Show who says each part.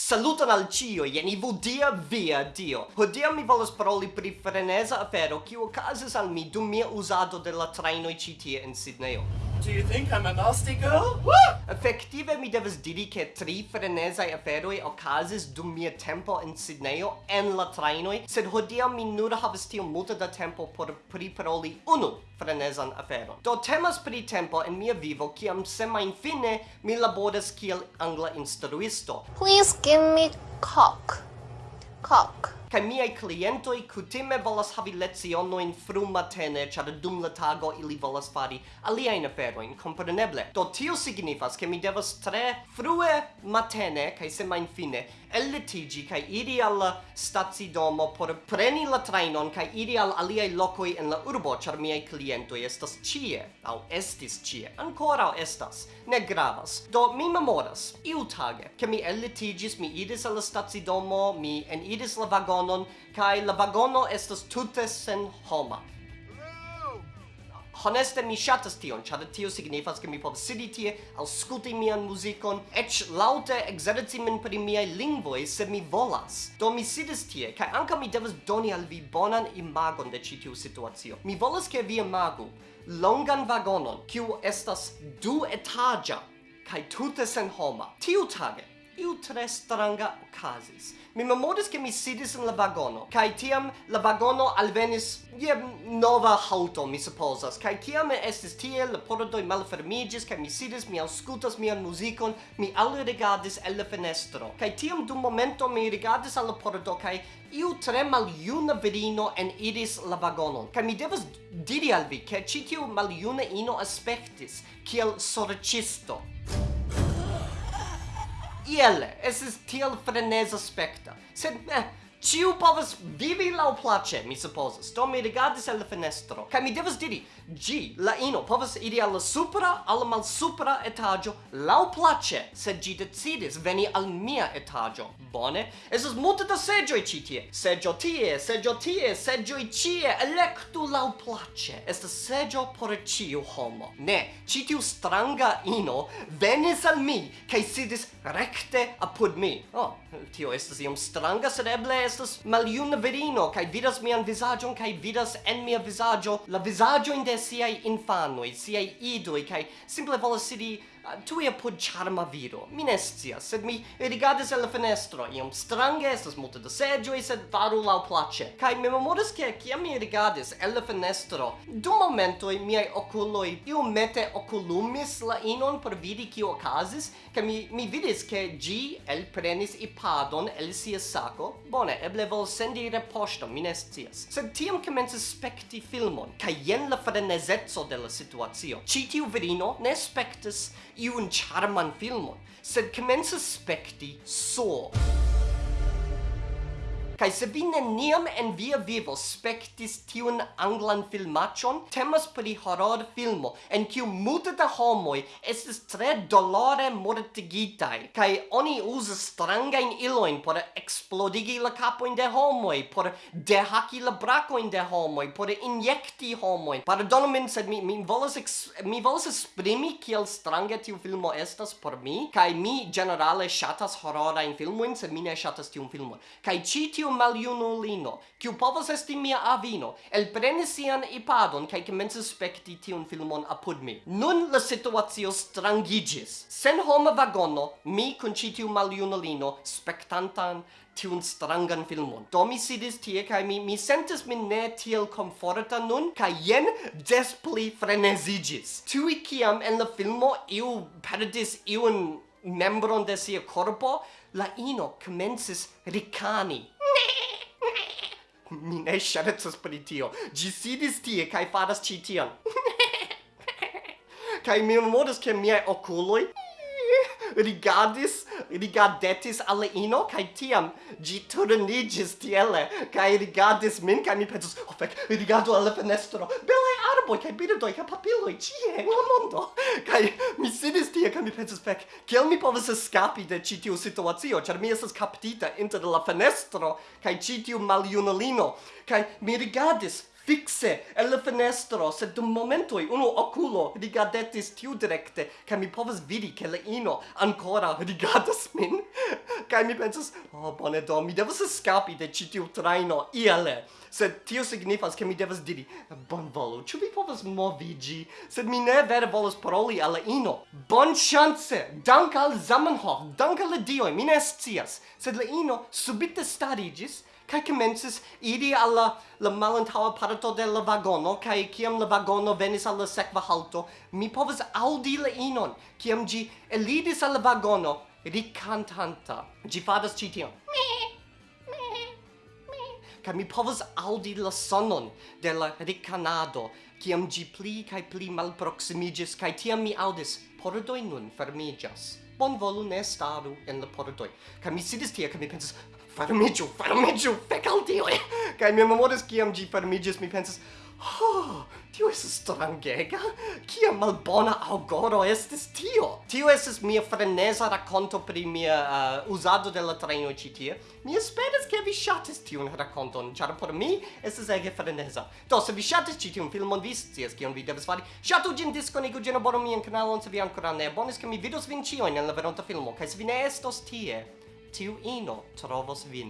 Speaker 1: Saluton al cio, jen ivu dia via dio Hodia mi volas paroli pri freneza afero Kiu okazis al mi dum mia usado de la trainoi citie in Sidneyo
Speaker 2: Do you think I'm a nasty girl? Woo!
Speaker 1: Effektive mi devas diri ke tri frenezai aferoi okazis dum mia tempo in Sidneyo en la trainoi, sed hodiaŭ mi nur havas tiom multe da tempo por priparoli unu frenezan aferon. Do temas pri tempo en mia vivo kiam semain fine mi laboras kiel angla instruisto.
Speaker 3: Please give me cock. Cock.
Speaker 1: Kaj miei clientoi kutime volas havi lecionoin frum matene, ĉar dum la tago ili volas fari aliajn aferojn, kompreneble. Do tio signifas, ke mi devas tre frue matene kaj semajnfine ellitiĝi kaj iri al la stacidomo por preni la trajnon kaj iri al aliaj lokoj en la urbo, ĉar miei clientoi estas ĉie, aŭ estis ĉie, ankoraŭ estas, ne gravas. Do mi memoras, iutage, ke mi ellitigis, mi iris al la stacidomo, mi enidis la vagon vagonon, kai la vagono estas tute sen homa. Honeste mi shatas tion, ĉar tio signifas ke mi povas sidi tie, aŭskulti mian muzikon, eĉ laŭte ekzerci min pri miaj lingvoj se mi volas. Do mi sidis tie kaj ankaŭ mi devas doni al vi bonan imagon de ĉi tiu situacio. Mi volas ke vi imagu longan vagonon, kiu estas du etaĝa kaj tute senhoma. Tiutage iu tre stranga okazis. Mi memoris che mi sidis in la vagono, kai tiam la vagono alvenis je nova hauto, mi supposas, kai tiam estis tie, la pordoi malfermigis, kai mi sidis, mi auscultas mian muzikon, mi alrigadis el la fenestro, kai tiam dum momento mi rigardis al la pordo, kai iu tre maljuna virino en iris la vagonon, kai mi devas diri al vi, che citiu maljuna ino aspectis, kiel sorcisto iele, esis tiel frenesa specta, sed eh, Ciu povas vivi lau place, mi supposas. Do mi rigardis al la fenestro. Kaj mi devas diri, gi, la ino, povas iri al la supra, al la malsupra etaĝo lau place, sed gi decidis veni al mia etaĝo. Bone, estas multe da seĝoj ĉi tie. Seĝo tie, seĝo tie, seĝoj ĉie, elektu lau place. Estas seĝo por ĉiu homo. Ne, ĉi tiu stranga ino venis al mi kaj sidis rekte apud mi. Oh, tio estas iom stranga, sed eble estas maljuna virino kaj vidas mian vizaĝon kaj vidas en mia vizaĝo la vizaĝojn de siaj infanoj, siaj idoj kaj simple volas sidi Tui apud charma viro, mi ne scias, sed mi rigardis el la fenestro, iom strange estas multe da segioi, sed faru lau place. Kai mi memoris che cia mi rigardis el la fenestro, du momentoi miei oculoi iu mete oculumis la inon per vidi cio ocasis, kai mi, mi vidis che gi el prenis ipadon el sia saco, bone, eble vol sendi reposto, mi ne scias. Sed tiam comences specti filmon, kai jen la frenesezzo de la situazio. Citiu virino ne spectis iun charman filmon, sed commences specti so. Kai se vi neniam en via vivo spectis tiun anglan filmacion, temas pri horror filmo, en kiu multe da homoi estis tre dolore mortigitai, kai oni usas strangain iloin por explodigi la capoin de homoi, por dehaki la bracoin de homoi, por injecti homoi. Pardonu min, sed mi, mi volas, ex, mi volas esprimi kiel strange tiu filmo estas por mi, kai mi generale shatas horrorain filmoin, sed mi ne shatas tiun filmon. Kai ci tiu maliunulino, kiu povas esti mia avino, elprenis sian ipadon kaj komencis spekti tiun filmon apud mi. Nun la situacio strangigis. Sen homa vagono, mi kun ĉi tiu maljunulino spektantan tiun strangan filmon. Do mi sidis tie kaj mi mi sentis min ne tiel komforta nun kaj jen des pli frenezigis. Tui kiam en la filmo iu perdis iun membron de sia corpo, la ino comences ricani Mi ne ŝercas pri tio. Ĝi sidis tie kaj faras ĉi tion. kaj mi memoras ke miaj okuloj rigardis, rigardetis alle ino, kai tiam gi turnigis tiele, kai rigardis min, kai mi pensus, oh fec, rigardo alle fenestro, belai arboi, kai birdoi, kai papiloi, cie, la mondo, kai mi sidis tie, kai mi pensus, fec, kiel mi povas escapi de citiu situatio, char mi esas captita inter la fenestro, kai citiu maliunolino, kai mi rigardis, fixe el la fenestro, sed dum momentoi unu oculo rigadetis tiu directe, ca mi povas vidi che la ino ancora rigadas min, ca mi pensas, oh, bone do, mi devas escapi de ci tiu traino iale. sed tio signifas che mi devas diri, bon volu, ciu vi povas movigi, sed mi ne vere volas paroli alla ino, bon chance, dank al Zamenhof, dank al dioi, mi ne scias, sed la ino subite starigis, Kai commences idi alla la malantawa parto de la vagono kai kiam la vagono venis alla sekva halto mi povas audi la inon kiam gi elidis al vagono ricantanta. Gi fadas ĉi tion ca mi povas audi la sonon de la ricanado, ciam gi pli cae pli malproximigis, cae tiam mi audis, pordoi nun fermigas. Bon volu ne staru en la pordoi. Ca mi sidis tia, ca mi pensas, fermigiu, fermigiu, fec al dioi! Kai mi memoris ciam gi fermigis, mi pensas, Oh, tio es strangega. Kia malbona augoro estis tio. Tio es mia frenesa racconto pri mia uh, usado de la treno ci tie. Mi esperas che vi shatis tiun racconton, char por mi estes ege frenesa. Do, se vi shatis ci tiun filmon, vi scias kion vi devas fari. Shatu gin disconigu gin abono mian canalon, se vi ancora ne abonis, che mi vidos vin cioin en la veronta filmo, kai se vi ne estos tie, tiu ino trovos vin.